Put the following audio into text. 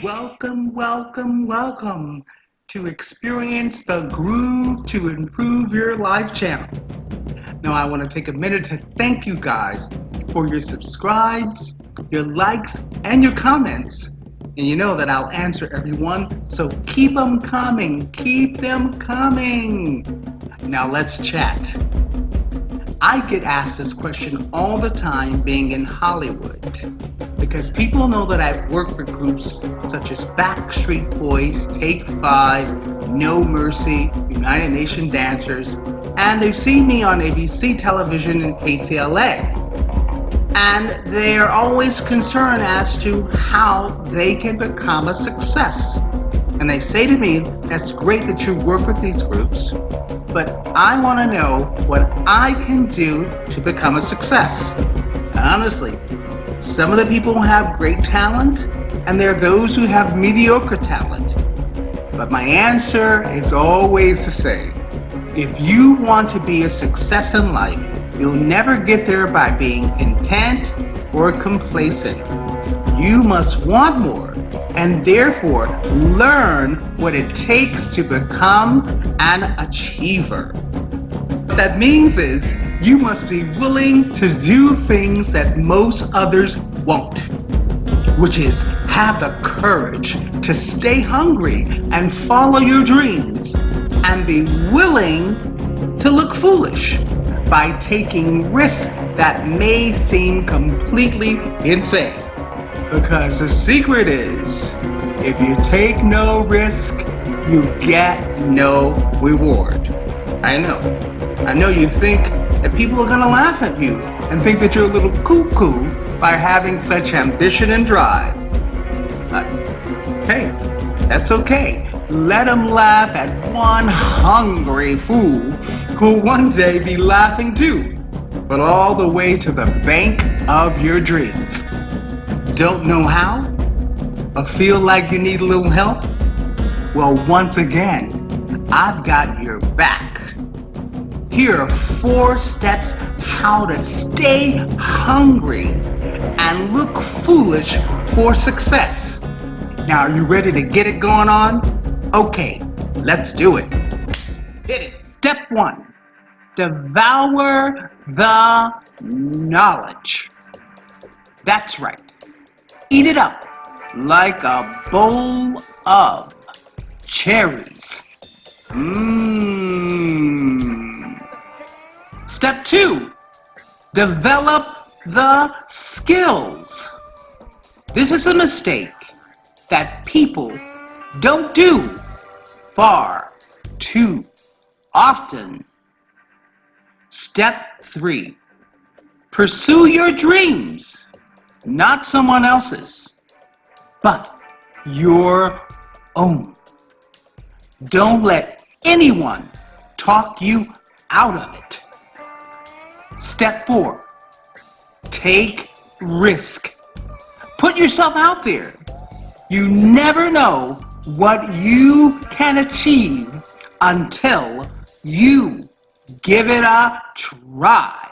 welcome, welcome, welcome to Experience the Groove to Improve Your Life channel. Now, I want to take a minute to thank you guys for your subscribes, your likes, and your comments. And you know that I'll answer everyone, so keep them coming, keep them coming. Now, let's chat. I get asked this question all the time being in Hollywood because people know that I've worked with groups such as Backstreet Boys, Take Five, No Mercy, United Nation Dancers, and they've seen me on ABC television and KTLA. And they're always concerned as to how they can become a success. And they say to me, that's great that you work with these groups, but I want to know what I can do to become a success. honestly, some of the people have great talent, and there are those who have mediocre talent. But my answer is always the same. If you want to be a success in life, you'll never get there by being content or complacent. You must want more and therefore learn what it takes to become an achiever. What that means is you must be willing to do things that most others won't, which is have the courage to stay hungry and follow your dreams and be willing to look foolish by taking risks that may seem completely insane. Because the secret is, if you take no risk, you get no reward. I know. I know you think that people are going to laugh at you and think that you're a little cuckoo by having such ambition and drive. But, hey, that's okay. Let them laugh at one hungry fool who'll one day be laughing too, but all the way to the bank of your dreams don't know how, or feel like you need a little help? Well, once again, I've got your back. Here are four steps how to stay hungry and look foolish for success. Now, are you ready to get it going on? Okay, let's do it. Hit it. Step one, devour the knowledge. That's right. Eat it up like a bowl of cherries. Mmm. Step two, develop the skills. This is a mistake that people don't do far too often. Step three, pursue your dreams not someone else's, but your own. Don't let anyone talk you out of it. Step four, take risk. Put yourself out there. You never know what you can achieve until you give it a try.